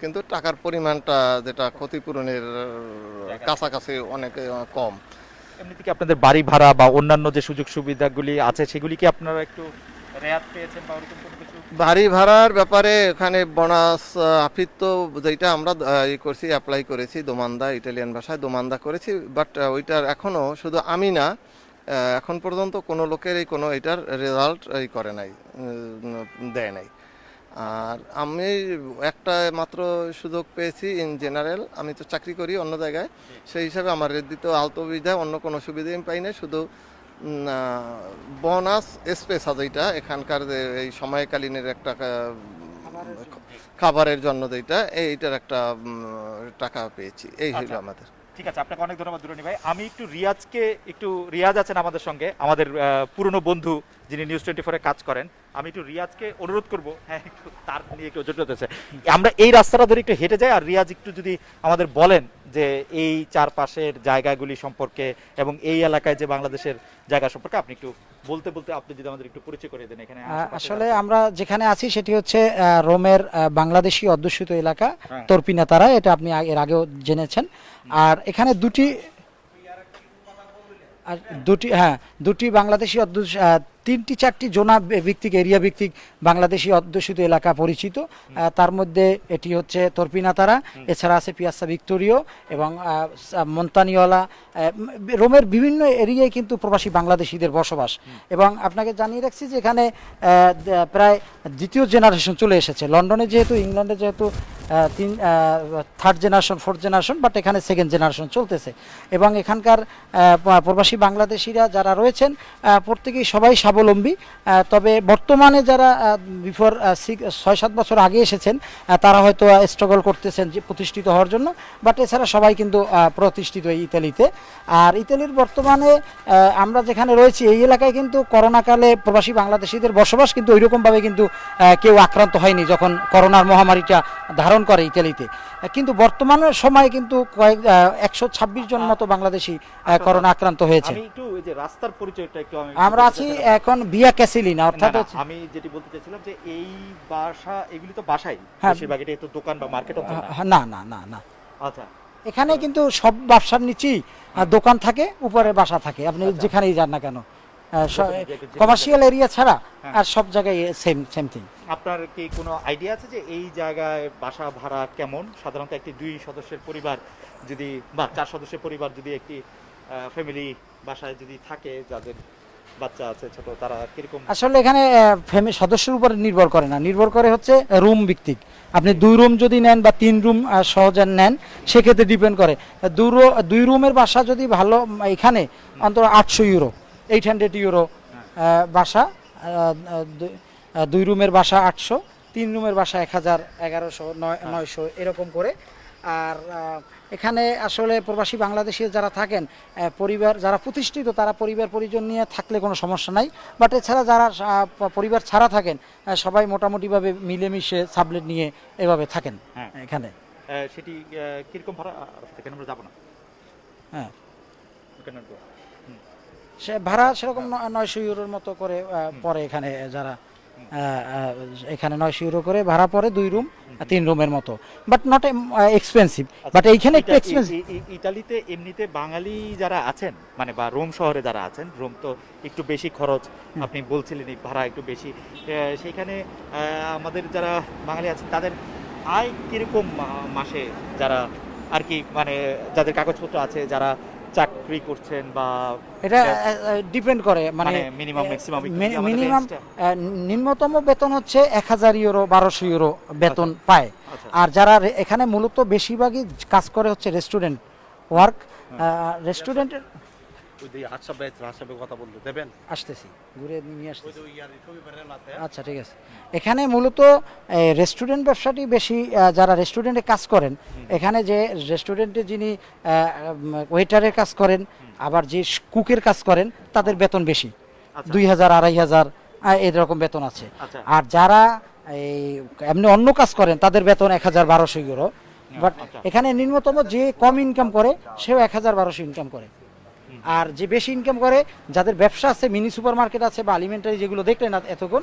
কিন্তু টাকার পরিমাণটা যেটা ক্ষতিপূরণের কাছাকাছি অনেক কম। এমনিতে কি আপনাদের বাড়ি ভাড়া বা অন্যান্য যে সুযোগ সুবিধাগুলি আছে সেগুলি কি আপনারা একটু রেয়াত পেয়েছেন বা ওরকম কোনো কিছু? বাড়ি ভাড়ার ব্যাপারে এখানে বোনাস আফিত্ত যেটা আমরা ই করছি অ্যাপ্লাই করেছি দোমান্দা ইটালিয়ান ভাষায় দোমান্দা করেছি বাট ওইটার এখনও শুধু আমি না এখন পর্যন্ত কোনো লোকের এই কোনো এটার রেজাল্ট এই করে নাই দেয় নাই। আর আমি একটা মাত্র সুযোগ পেয়েছি ইন জেনারেল আমি তো চাকরি করি অন্য জায়গায়। সেই হিসাবে আমার দ্বিতীয় আলতো সুবিধা অন্য কোনো সুবিধা আমি পাই না শুধু বোনাস স্পেস যেটা এখানকার যে এই সময়কালীনের একটা খাবারের জন্য যেটা এইটার একটা টাকা পেয়েছি। এই হইল আচ্ছা। আমাদের। ঠিক আছে আপনাকে অনেক ধন্যবাদ দুরনি ভাই। আমি একটু রিয়াজকে একটু রিয়াজ আছেন আমাদের সঙ্গে আমাদের পুরনো বন্ধু যিনি নিউজ টোয়েন্টি ফোরে কাজ করেন আমি একটু রিয়াজকে অনুরোধ করব। হ্যাঁ একটু তার নিয়ে একটু জটিল হতেছে আমরা এই রাস্তাটা ধরে একটু হেঁটে যাই আর রিয়াজ একটু যদি আমাদের বলেন যে এই চারপাশের জায়গাগুলি সম্পর্কে এবং এই এলাকায় যে বাংলাদেশের জায়গা সম্পর্কে আপনি একটু বলতে বলতে আপনি যদি আমাদের একটু পরিচয় করে দেন এখানে আসলে আমরা যেখানে আছি সেটি হচ্ছে রোমের বাংলাদেশি অধ্যুষিত এলাকা হ্যাঁ। তর্পিনাতারা এটা আপনি এর আগেও জেনেছেন। আর এখানে দুটি আর দুটি হ্যাঁ দুটি বাংলাদেশি অধ্যুষ তিনটি চারটি জোনা ভিত্তিক এরিয়া ভিত্তিক বাংলাদেশি অধ্যুষিত এলাকা পরিচিত। তার মধ্যে এটি হচ্ছে তর্পিনাতারা এছাড়া আছে পিয়াসা ভিক্টোরিও এবং মন্তানিওয়ালা রোমের বিভিন্ন এরিয়ায় কিন্তু প্রবাসী বাংলাদেশিদের বসবাস। এবং আপনাকে জানিয়ে রাখছি যে এখানে প্রায় দ্বিতীয় জেনারেশন চলে এসেছে। লন্ডনে যেহেতু ইংল্যান্ডে যেহেতু তিন third generation fourth generation but এখানে সেকেন্ড জেনারেশন চলতেছে। এবং এখানকার প্রবাসী বাংলাদেশিরা যারা রয়েছেন প্রত্যেকেই সবাই স্বাবলম্বী। তবে বর্তমানে যারা বিফোর ছয় সাত বছর আগে এসেছেন তারা হয়তো স্ট্রাগল করতেছেন যে প্রতিষ্ঠিত হওয়ার জন্য বাট এছাড়া সবাই কিন্তু প্রতিষ্ঠিত ইতালিতে। আর ইতালির বর্তমানে আমরা যেখানে রয়েছি এই এলাকায় কিন্তু করোনাকালে প্রবাসী বাংলাদেশিদের বসবাস কিন্তু ওইরকমভাবে কিন্তু কেউ আক্রান্ত হয়নি যখন করোনার মহামারীটা ধারণ করে ইতালিতে। কিন্তু বর্তমানের সময়ে কিন্তু কয়েক একশো ছাব্বিশ জন মতো বাংলাদেশি করোনা আক্রান্ত হয়েছে। আমরা আছি এখন বিয়া ক্যাসিলিনা অর্থাৎ আমি যেটি বলতে চাইছিলাম যে এই বাসা এগুলি তো বাসাই হ্যাঁ। বেশিরভাগ এটা তো দোকান বা মার্কেট হ্যাঁ, না না না না। আচ্ছা। এখানে কিন্তু সব ব্যবসার নিচেই দোকান থাকে উপরে বাসা থাকে। আপনি যেখানেই যান না কেন কমার্শিয়াল এরিয়া ছাড়া হ্যাঁ। আর সব জায়গায় সেম সেম থিং আপনার কি কোনো আইডিয়া আছে যে এই জায়গায় বাসা ভাড়া কেমন? সাধারণত একটি দুই সদস্যের পরিবার যদি বা চার সদস্যের পরিবার যদি একটি ফ্যামিলি বাসায় যদি থাকে যাদের বাচ্চা আছে ছোট তারা কীরকম? আসলে এখানে ফ্যামিলি সদস্যের উপর নির্ভর করে না। নির্ভর করে হচ্ছে রুম ভিত্তিক। আপনি দুই রুম যদি নেন বা তিন রুম সহজে নেন সেক্ষেত্রে ডিপেন্ড করে। দুই রুমের বাসা যদি ভালো এখানে অন্তত আটশো ইউরো এইট হান্ড্রেড ইউরো বাসা দুই- রুমের বাসা আটশো তিন রুমের বাসা এক হাজার এগারোশো নয় নয়শো এরকম করে। আর এখানে আসলে প্রবাসী বাংলাদেশি যারা থাকেন পরিবার যারা প্রতিষ্ঠিত তারা পরিবার পরিজন নিয়ে থাকলে কোনো সমস্যা নাই। বাট এছাড়া যারা পরিবার ছাড়া থাকেন সবাই মোটামুটিভাবে মিলেমিশে সাবলেট নিয়ে এভাবে থাকেন হ্যাঁ। এখানে। সেটি কীরকম ভাড়া? সেখানে আমরা যাব না? হ্যাঁ। সে ভাড়া সেরকম নয়শো ইউরোর মতো করে পড়ে এখানে যারা এখানে নয়শো ইউরো করে ভাড়া পড়ে দুই রুম তিন রুমের মতো। বাট নট এক্সপেন্সিভ বাট এইখানে একটু এক্সপেন্সিভ ই- ই- ইটালিতে এমনিতে বাঙালি যারা আছেন মানে বা রোম শহরে যারা আছেন রোম তো একটু বেশি খরচ আপনি বলছিলেন এই ভাড়া একটু বেশি। সেইখানে আহ, আমাদের যারা বাঙালি আছেন তাদের আয় কীরকম মাসে যারা আর কি মানে যাদের কাগজপত্র আছে যারা চাকরি করছেন বা এটা ডিপেন্ড করে মানে মানে মিনিমাম ম্যাক্সিমাম মিনিমাম নিম্নতম বেতন হচ্ছে এক হাজার ইউরো বারোশো ইউরো বেতন পায়। আচ্ছা। আর যারা এখানে মূলত বেশিরভাগই কাজ করে হচ্ছে রেস্টুরেন্ট ওয়ার্ক রেস্টুরেন্টের ওই কথা বলতে দেবেন? আসতেছি ঘুরে নিয়ে আসতেছি। আচ্ছা ঠিক আছে। এখানে মূলত রেস্টুরেন্ট ব্যবসাটি বেশি যারা রেস্টুরেন্টে কাজ করেন এখানে যে রেস্টুরেন্টে যিনি ওয়েটারের কাজ করেন আবার যে কুকের কাজ করেন তাদের বেতন বেশি। আচ্ছা। দুই হাজার আড়াই হাজার এরকম বেতন আছে। আচ্ছা। আর যারা এই এমনি অন্য কাজ করেন তাদের বেতন এক হাজার বারোশো ইউরো বাট আচ্ছা। এখানে নিম্নতম যে কম ইনকাম করে সেও এক হাজার বারোশো ইনকাম করে। আর যে বেশি ইনকাম করে যাদের ব্যবসা আছে মিনি সুপার মার্কেট আছে বা আলিমেন্টারি যেগুলো দেখলেন না এতক্ষণ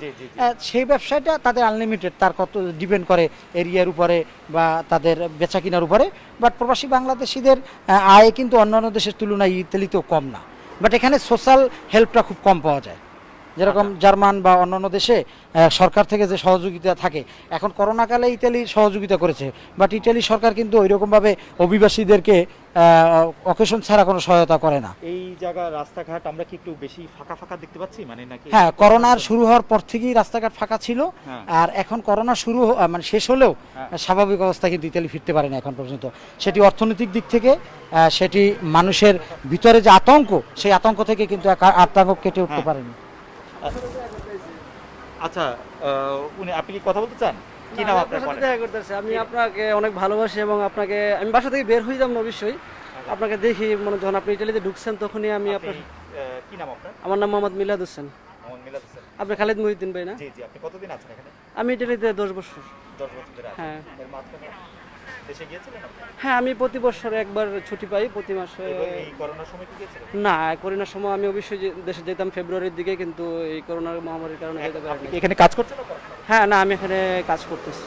সেই ব্যবসাটা তাদের আনলিমিটেড তার কত ডিপেন্ড করে এরিয়ার উপরে বা তাদের বেচা কেনার উপরে। বাট প্রবাসী বাংলাদেশিদের আয় কিন্তু অন্যান্য দেশের তুলনায় ইতালিতেও কম না। বাট এখানে সোশ্যাল হেল্পটা খুব কম পাওয়া যায়। যেরকম জার্মান বা অন্যান্য দেশে সরকার থেকে যে সহযোগিতা থাকে। এখন করোনাকালে ইতালি সহযোগিতা করেছে বাট ইতালি সরকার কিন্তু ওই রকমভাবে অভিবাসীদেরকে অকেশন ছাড়া কোনো সহায়তা করে না। এই জায়গা রাস্তাঘাট আমরা কি একটু বেশি ফাঁকা ফাঁকা দেখতে পাচ্ছি? মানে নাকি হ্যাঁ করোনার শুরু হওয়ার পর থেকেই রাস্তাঘাট ফাঁকা ছিল। হ্যাঁ। আর এখন করোনা শুরু মানে শেষ হলেও হ্যাঁ। স্বাভাবিক অবস্থা কিন্তু ইতালি ফিরতে পারে না এখন পর্যন্ত। সেটি অর্থনৈতিক দিক থেকে সেটি মানুষের ভিতরে যে আতঙ্ক সেই আতঙ্ক থেকে কিন্তু আতঙ্ক কেটে উঠতে হ্যাঁ। পারেনি। আচ্ছা উনি আপনি কি কথা বলতে চান? কি নাম আপনার বলেন? দেখা করতেছে আমি আপনাকে অনেক ভালোবাসি এবং আপনাকে আমি বাসা থেকে বের হয়ে যাব অবশ্যই। আপনাকে দেখি মানে যখন আপনি ইটালিতে ঢুকছেন তখনই আমি আপনার কি নাম আপনার? আমার নাম মোহাম্মদ মিলাদ হোসেন। আপনি খালেদ মহিউদ্দিন ভাই না? জি জি আপনি কতদিন আছেন এখানে? আমি ইটালিতে দশ বছর। দশ বছর হ্যাঁ। হ্যাঁ আমি প্রতি বছর একবার ছুটি পাই প্রতি মাসে। না করোনার সময় আমি অবশ্যই দেশে যেতাম ফেব্রুয়ারির দিকে কিন্তু এই করোনার মহামারীর কারণে যেতে পারিনি। এখানে কাজ করছেন হ্যাঁ না আমি এখানে কাজ করতেছি।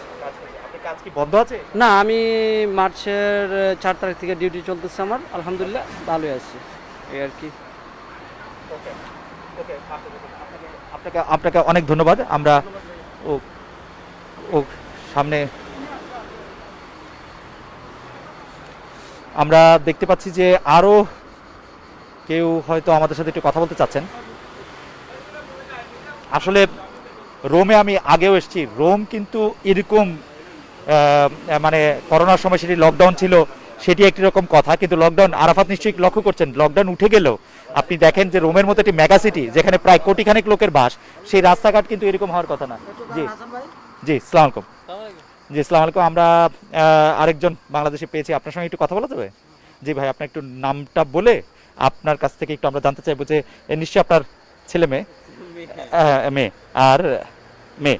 কাজ কি বন্ধ আছে? না আমি মার্চের চার তারিখ থেকে ডিউটি চলতেছে আমার। আলহামদুলিল্লাহ ভালোই আছি। এই আর কি। আপনাকে আপনাকে অনেক ধন্যবাদ। আমরা ও ও সামনে আমরা দেখতে পাচ্ছি যে আরও কেউ হয়তো আমাদের সাথে একটু কথা বলতে চাচ্ছেন। আসলে রোমে আমি আগেও এসেছি। রোম কিন্তু এরকম মানে করোনার সময় সেটি লকডাউন ছিল সেটি একটি রকম কথা। কিন্তু লকডাউন আরাফাত নিশ্চয়ই লক্ষ্য করছেন লকডাউন উঠে গেলেও আপনি দেখেন যে রোমের মতো একটি মেগা সিটি যেখানে প্রায় কোটিখানেক লোকের বাস সেই রাস্তাঘাট কিন্তু এরকম হওয়ার কথা না। জি। জি সালাম আলাইকুম। জি সালাম আলাইকুম আমরা আরেকজন বাংলাদেশে পেয়েছি। আপনার সঙ্গে একটু কথা বলা যাবে? জি ভাই আপনার একটু নামটা বলে আপনার কাছ থেকে একটু আমরা জানতে চাইব যে নিশ্চয়ই আপনার ছেলে মেয়ে? আহ, মেয়ে। আর মেয়ে।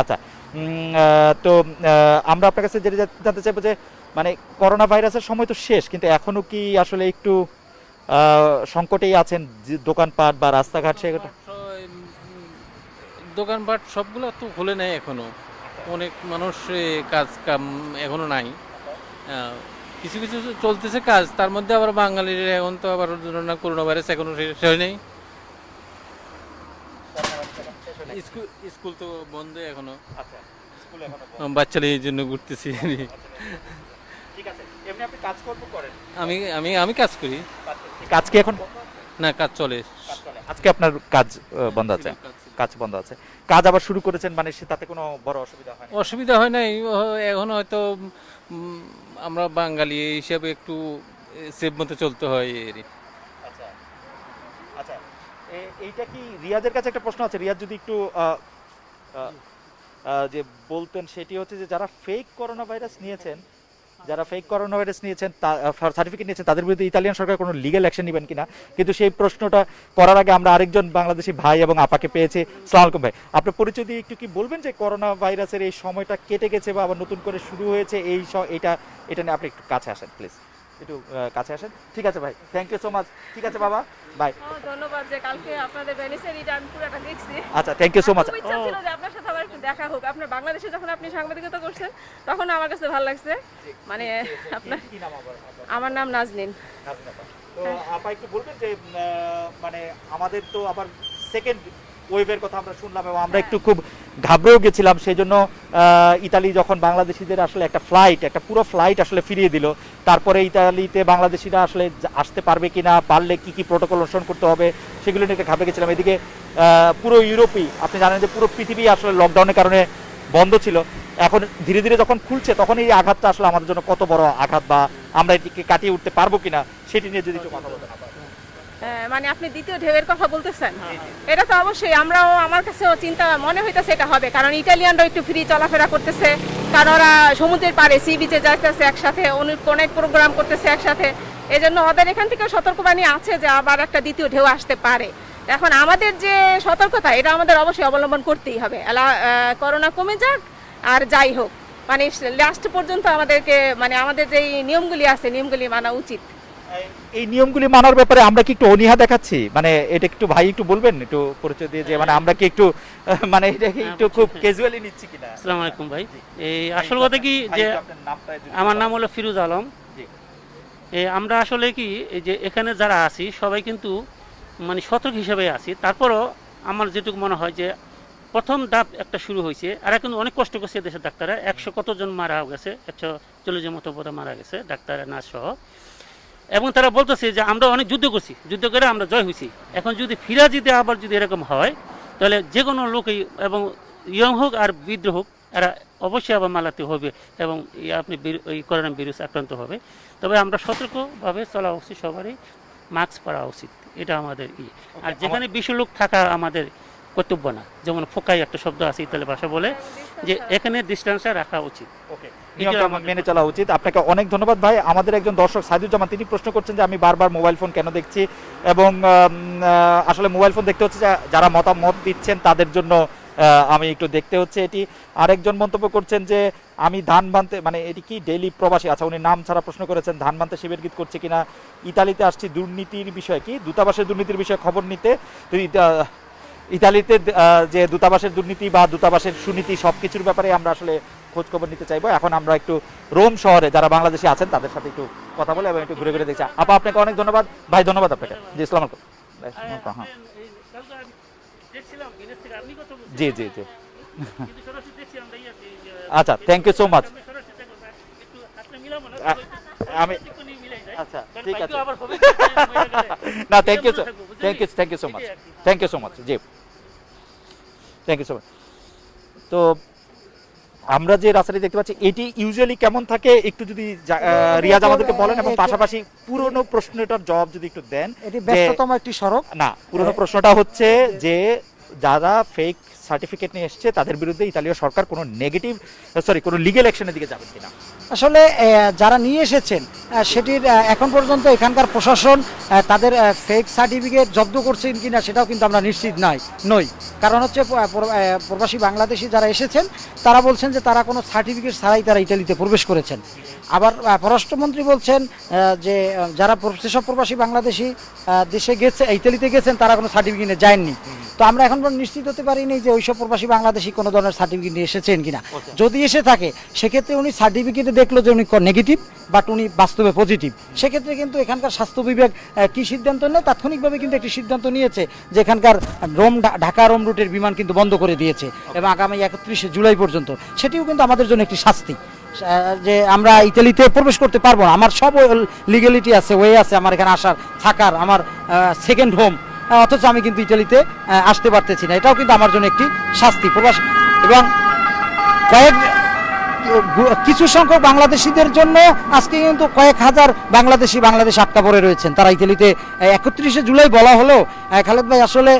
আচ্ছা। তো আমরা আপনার কাছে যেটা জানতে চাইব যে মানে করোনা ভাইরাসের সময় তো শেষ কিন্তু এখনও কি আসলে একটু সংকটেই আছেন দোকানপাট বা রাস্তাঘাট সেগুলো? দোকানপাট সবগুলো তো খুলে নেই এখনও। অনেক মানুষ কাজ কাম এখনও নাই। কিছু কিছু চলতেছে কাজ তার মধ্যে আবার বাঙালির এখন তো আবার না করোনা ভাইরাস এখনও শেষ হয় নাই স্কুল স্কুল তো বন্ধ এখনও। আচ্ছা। আহ, বাচ্চাদের জন্য ঘুরতেছি। করেন? আমি আমি আমি কাজ করি। কাজ কি এখন? না কাজ চলে। আজকে আপনার কাজ বন্ধ আছে। কাজ বন্ধ আছে। কাজ আবার শুরু করেছেন মানে সে তাতে কোনো বড় অসুবিধা হয় অসুবিধা হয় নাই। এখন হয়তো আমরা বাঙালি হিসাবে একটু সেভ মতো চলতে হয় এরই আচ্ছা। আচ্ছা। এইটা কি রিয়াজের কাছে একটা প্রশ্ন আছে। রিয়াজ যদি একটু যে বলতেন সেটি হচ্ছে যে যারা ফেক করোনা ভাইরাস নিয়েছেন যারা ফেক করোনা ভাইরাস নিয়েছেন সার্টিফিকেট নিয়েছেন, তাদের বিরুদ্ধে ইতালিয়ান সরকার কোনো লিগ্যাল অ্যাকশন নেবেন কিনা? কিন্তু সেই প্রশ্নটা করার আগে আমরা আরেকজন বাংলাদেশি ভাই এবং আপাকে পেয়েছি। সালাম আলাইকুম ভাই। আপনার পরিচয় দিয়ে একটু কি বলবেন যে করোনা ভাইরাসের এই সময়টা কেটে গেছে বা আবার নতুন করে শুরু হয়েছে, এই এটা এটা নিয়ে আপনি একটু কাছে আসেন প্লিজ একটু কাছে আসেন। ঠিক আছে ভাই। থ্যাংক ইউ সো মাচ ঠিক আছে বাবা। বাই ধন্যবাদ যে কালকে আপনাদের ভেনিসের এটা আমি পুরোটা দেখছি। আচ্ছা থ্যাংক ইউ সো মাচ ইচ্ছা ছিল যে আপনার সাথে আবার একটু দেখা হোক। আপনার বাংলাদেশে যখন আপনি সাংবাদিকতা করছেন তখন আমার কাছে ভালো লাগছে। মানে আপনার আমার নাম নাজনিন। তো আপা একটু বলবেন যে মানে আমাদের তো আবার সেকেন্ড ওয়েভের কথা আমরা শুনলাম এবং আমরা একটু খুব ঘাবড়েও গেছিলাম সেই জন্য ইতালি যখন বাংলাদেশিদের আসলে একটা ফ্লাইট একটা পুরো ফ্লাইট আসলে ফিরিয়ে দিল, তারপরে ইতালিতে বাংলাদেশিরা আসলে আসতে পারবে কি না পারলে কি কি প্রোটোকল অনুসরণ করতে হবে, সেগুলো নিয়ে একটা ঘাবড়ে গেছিলাম। এদিকে পুরো ইউরোপই, আপনি জানেন যে পুরো পৃথিবী আসলে লকডাউনের কারণে বন্ধ ছিল, এখন ধীরে ধীরে যখন খুলছে, তখন এই আঘাতটা আসলে আমাদের জন্য কত বড় আঘাত বা আমরা এটিকে কাটিয়ে উঠতে পারব কিনা, সেটি নিয়ে যদি একটু কথা বলতে মানে আপনি দ্বিতীয় ঢেউয়ের কথা বলতেছেন? এটা তো অবশ্যই, আমরাও আমার কাছেও চিন্তা মনে হইতেছে এটা হবে, কারণ ইটালিয়ানরা একটু ফ্রি চলাফেরা করতেছে, কারণ ওরা সমুদ্রের পাড়ে সি বিচে যাইতেছে একসাথে, অনেক প্রোগ্রাম করতেছে একসাথে। এই জন্য ওদের এখান থেকে সতর্কবাণী আছে যে আবার একটা দ্বিতীয় ঢেউ আসতে পারে। এখন আমাদের যে সতর্কতা, এটা আমাদের অবশ্যই অবলম্বন করতেই হবে। করোনা কমে যাক আর যাই হোক। মানে লাস্ট পর্যন্ত আমাদেরকে মানে আমাদের যেই নিয়মগুলি আছে, নিয়মগুলি মানা উচিত। এই নিয়মগুলি মানার ব্যাপারে আমরা কি একটু অনীহা দেখাচ্ছি? মানে এটা একটু ভাই একটু বলবেন একটু পরিচয় দিয়ে যে মানে আমরা কি একটু মানে এটাকে একটু খুব ক্যাজুয়ালি নিচ্ছি কিনা? আসসালামু আলাইকুম ভাই। এই আসল কথা কি যে আমার নাম হলো ফিরোজ আলম। জি। এ আমরা আসলে কি এই যে এখানে যারা আছি সবাই কিন্তু মানে সতর্ক হিসেবে আছি। তারপরও আমার যেটুকু মনে হয় যে প্রথম ধাপ একটা শুরু হয়েছে। আর এখন অনেক কষ্ট করছে দেশের ডাক্তাররা। একশো কতজন মারা গেছে? একশো চল্লিশের মতো মারা গেছে ডাক্তার নার্স সহ। এবং তারা বলতেছে যে আমরা অনেক যুদ্ধ করছি যুদ্ধ করে আমরা জয় হয়েছি। এখন যদি ফিরা যদি আবার যদি এরকম হয় তাহলে যে কোনো লোকই এবং ইয়ং হোক আর বৃদ্ধ হোক এরা অবশ্যই আবার মালাতে হবে এবং এই আপনি এই করোনা ভাইরাস আক্রান্ত হবে। তবে আমরা সতর্কভাবে চলা উচিত সবারই মাস্ক পরা উচিত। এটা আমাদের ই আর যেখানে বেশি লোক থাকা আমাদের কর্তব্য না। যেমন ফোকাই একটা শব্দ আছে ইতালি ভাষা বলে যে এখানে ডিস্টেন্সটা রাখা উচিত। ওকে নিয়মটা মেনে চলা উচিত। আপনাকে অনেক ধন্যবাদ ভাই। আমাদের একজন দর্শক সাইদুজ্জামান তিনি প্রশ্ন করছেন যে আমি বারবার মোবাইল ফোন কেন দেখছি? এবং আসলে মোবাইল ফোন দেখতে হচ্ছে যারা মতামত দিচ্ছেন তাদের জন্য আমি একটু দেখতে হচ্ছে এটি। আরেকজন মন্তব্য করছেন যে আমি ধান বানতে মানে এটি কি ডেইলি প্রবাসী? আচ্ছা উনি নাম ছাড়া প্রশ্ন করেছেন ধান বানতে শিবির গীত করছে কিনা? ইতালিতে আসছি দুর্নীতির বিষয়ে কি? দূতাবাসের দুর্নীতির বিষয়ে খবর নিতে। তো ইতালিতে যে দূতাবাসের দুর্নীতি বা দূতাবাসের সুনীতি সবকিছুর ব্যাপারে আমরা আসলে খোঁজ খবর নিতে চাইব। এখন আমরা একটু রোম শহরে যারা বাংলাদেশি আছেন তাদের সাথে একটু কথা বলে এবং একটু ঘুরে ঘুরে দেখছি। আপা আপনাকে অনেক ধন্যবাদ। ভাই ধন্যবাদ আপনাকে। জি ইসলাম হ্যাঁ। জি জি জি। আচ্ছা থ্যাংক ইউ সো মাচ আমি আচ্ছা ঠিক আছে। না thank you thank you thank you so much thank you so much G. Thank you so much তো আমরা যে রাস্তাটি দেখতে পাচ্ছি এটি ইউজুয়ালি কেমন থাকে? একটু যদি রিয়াজ আমাদেরকে বলেন এবং পাশাপাশি পুরনো প্রশ্নটার জবাব যদি একটু দেন এটি ব্যস্ততম একটি সড়ক। না পুরনো প্রশ্নটা হচ্ছে যে যারা ফেক সার্টিফিকেট নিয়ে এসছে, তাদের বিরুদ্ধে ইতালীয় সরকার কোনো নেগেটিভ সরি কোনো লিগেল অ্যাকশনের দিকে যাবে কিনা। আসলে যারা নিয়ে এসেছেন সেটির এখন পর্যন্ত এখানকার প্রশাসন তাদের ফেক সার্টিফিকেট জব্দ করছেন কিনা, সেটাও কিন্তু আমরা নিশ্চিত নয় নই। কারণ হচ্ছে প্রবাসী বাংলাদেশি যারা এসেছেন, তারা বলছেন যে তারা কোনো সার্টিফিকেট ছাড়াই তারা ইতালিতে প্রবেশ করেছেন। আবার পররাষ্ট্রমন্ত্রী বলছেন যে যারা যেসব প্রবাসী বাংলাদেশি দেশে গেছে ইটালিতে গেছেন তারা কোনো সার্টিফিকেট নিয়ে যায়নি। তো আমরা এখন নিশ্চিত হতে পারিনি যে ওইসব প্রবাসী বাংলাদেশি কোনো ধরনের সার্টিফিকেট নিয়ে এসেছেন কিনা। যদি এসে থাকে সেক্ষেত্রে উনি সার্টিফিকেটে দেখল যে উনি নেগেটিভ বাট উনি বাস্তবে পজিটিভ সেক্ষেত্রে কিন্তু এখানকার স্বাস্থ্য বিভাগ কি সিদ্ধান্ত নেয়? তাৎক্ষণিকভাবে কিন্তু একটি সিদ্ধান্ত নিয়েছে যে এখানকার রোম ঢাকা রোম রুটের বিমান কিন্তু বন্ধ করে দিয়েছে এবং আগামী একত্রিশে জুলাই পর্যন্ত। সেটিও কিন্তু আমাদের জন্য একটি শাস্তি। যে আমরা ইতালিতে প্রবেশ করতে পারব না। আমার সব লিগ্যালিটি আছে ওয়ে আছে আমার এখানে আসার, থাকার, আমার সেকেন্ড হোম অথচ আমি কিন্তু ইতালিতে আসতে পারতেছি না। এটাও কিন্তু আমার জন্য একটি শাস্তি, প্রবাস। এবং কয়েক কিছু সংখ্যক বাংলাদেশিদের জন্য আজকে কিন্তু কয়েক হাজার বাংলাদেশি বাংলাদেশ আটকা পড়ে রয়েছেন। তারা ইতালিতে একত্রিশে জুলাই বলা হলো খালেদ ভাই আসলে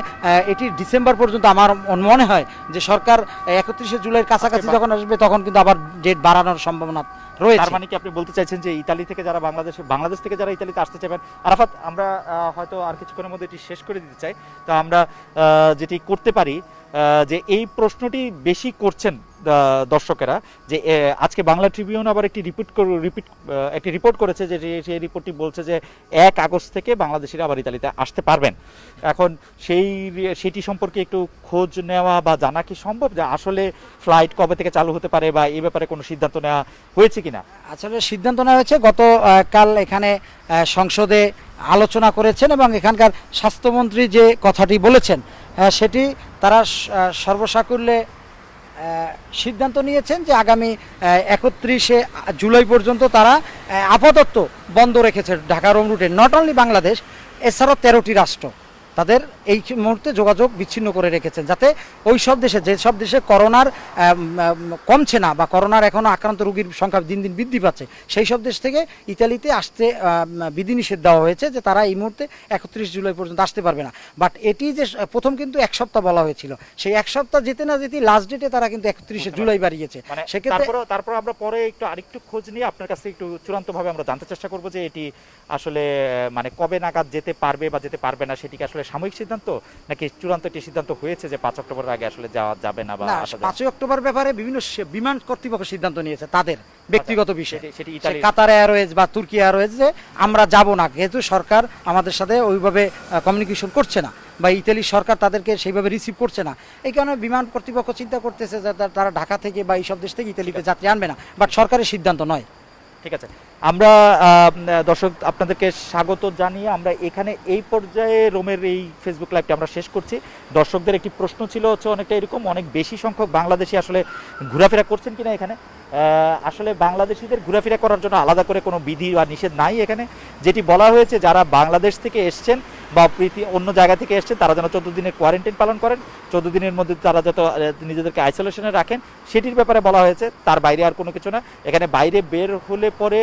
এটি ডিসেম্বর পর্যন্ত আমার মনে হয় যে সরকার একত্রিশে জুলাইয়ের কাছাকাছি যখন আসবে তখন কিন্তু আবার ডেট বাড়ানোর সম্ভাবনা রয়েছে। তার মানে কি আপনি বলতে চাইছেন যে ইতালি থেকে যারা বাংলাদেশে বাংলাদেশ থেকে যারা ইতালিতে আসতে চাইবেন আরাফাত আমরা হয়তো আর কিছুক্ষণের মধ্যে এটি শেষ করে দিতে চাই। তো আমরা যেটি করতে পারি যে এই প্রশ্নটি বেশি করছেন দর্শকেরা যে আজকে বাংলা ট্রিবিউন আবার একটি রিপিট রিপিট একটি রিপোর্ট করেছে যে সেই রিপোর্টটি বলছে যে, এক আগস্ট থেকে বাংলাদেশিরা আবার ইতালিতে আসতে পারবেন। এখন সেই সেটি সম্পর্কে একটু খোঁজ নেওয়া বা জানা কি সম্ভব? যে আসলে ফ্লাইট কবে থেকে চালু হতে পারে বা এই ব্যাপারে কোনো সিদ্ধান্ত নেওয়া হয়েছে কিনা? আসলে সিদ্ধান্ত নেওয়া হয়েছে। গত কাল এখানে সংসদে আলোচনা করেছেন এবং এখানকার স্বাস্থ্যমন্ত্রী যে কথাটি বলেছেন সেটি তারা সর্বসাকুল্যে সিদ্ধান্ত নিয়েছেন যে আগামী একত্রিশে জুলাই পর্যন্ত তারা আপাতত বন্ধ রেখেছে ঢাকা রোম রুটে নট অনলি বাংলাদেশ, এছাড়াও তেরোটি রাষ্ট্র। তাদের এই মুহূর্তে যোগাযোগ বিচ্ছিন্ন করে রেখেছেন যাতে ওই সব দেশে যেসব দেশে করোনার কমছে না বা করোনার এখনও আক্রান্ত রোগীর সংখ্যা দিন দিন বৃদ্ধি পাচ্ছে সেই সব দেশ থেকে ইতালিতে আসতে বিধিনিষেধ দেওয়া হয়েছে যে তারা এই মুহূর্তে একত্রিশ জুলাই পর্যন্ত আসতে পারবে না। বাট এটি যে প্রথম কিন্তু এক সপ্তাহ বলা হয়েছিল। সেই এক সপ্তাহ যেতে না যেতে লাস্ট ডেটে তারা কিন্তু একত্রিশে জুলাই বাড়িয়েছে। মানে সেক্ষেত্রে তারপর তারপর আমরা পরে একটু আরেকটু খোঁজ নিয়ে আপনার কাছে একটু চূড়ান্তভাবে আমরা জানতে চেষ্টা করব যে এটি আসলে মানে কবে নাগাদ যেতে পারবে বা যেতে পারবে না সেটিকে আসলে সাময়িক সিদ্ধান্ত? নাকি চূড়ান্ত একটি সিদ্ধান্ত হয়েছে যে পাঁচ অক্টোবরের আগে আসলে যাওয়া যাবে না বা? পাঁচই অক্টোবর ব্যাপারে বিভিন্ন বিমান কর্তৃপক্ষ সিদ্ধান্ত নিয়েছে তাদের ব্যক্তিগত বিষয়। সেটি- ইতালির- কাতার এয়ারওয়েজ বা তুর্কি এয়ারওয়েজ যে আমরা যাব না যেহেতু সরকার আমাদের সাথে ওইভাবে কমিউনিকেশন করছে না বা ইতালি সরকার তাদেরকে সেইভাবে রিসিভ করছে না। এই কারণে বিমান কর্তৃপক্ষ চিন্তা করতেছে যে তারা ঢাকা থেকে বা এইসব দেশ থেকে ইতালিতে যাত্রী আনবে না বাট সরকারের সিদ্ধান্ত নয়। ঠিক আছে। আমরা দর্শক, আপনাদেরকে স্বাগত জানিয়ে আমরা এখানে এই পর্যায়ে রোমের এই ফেসবুক লাইভটি আমরা শেষ করছি। দর্শকদের একটি প্রশ্ন ছিল হচ্ছে অনেকটা এরকম, অনেক বেশি সংখ্যক বাংলাদেশি আসলে ঘোরাফেরা করছেন কিনা এখানে? আসলে বাংলাদেশিদের ঘোরাফেরা করার জন্য আলাদা করে কোনো বিধি বা নিষেধ নাই এখানে। যেটি বলা হয়েছে, যারা বাংলাদেশ থেকে এসছেন বা পৃথিবী অন্য জায়গা থেকে এসছেন, তারা যেন চোদ্দ দিনের কোয়ারেন্টাইন পালন করেন, চোদ্দ দিনের মধ্যে তারা যত নিজেদেরকে আইসোলেশনে রাখেন, সেটির ব্যাপারে বলা হয়েছে, তার বাইরে আর কোনো কিছু না। এখানে বাইরে বের হলে পরে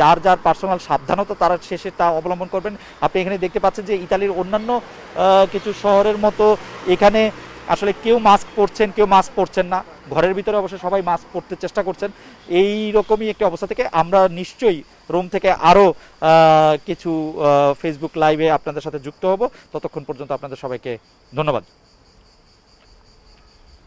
যার যার পার্সোনাল সাবধানতা তারা শেষে তা অবলম্বন করবেন। আপনি এখানে দেখতে পাচ্ছেন যে ইতালির অন্যান্য কিছু শহরের মতো এখানে আসলে কেউ মাস্ক পরছেন, কেউ মাস্ক পরছেন না। ঘরের ভিতরে অবশ্য সবাই মাস্ক পরতে চেষ্টা করছেন। এই রকমই একটি অবস্থা থেকে আমরা নিশ্চয়ই রোম থেকে আরও কিছু ফেসবুক লাইভে আপনাদের সাথে যুক্ত হব। ততক্ষণ পর্যন্ত আপনাদের সবাইকে ধন্যবাদ।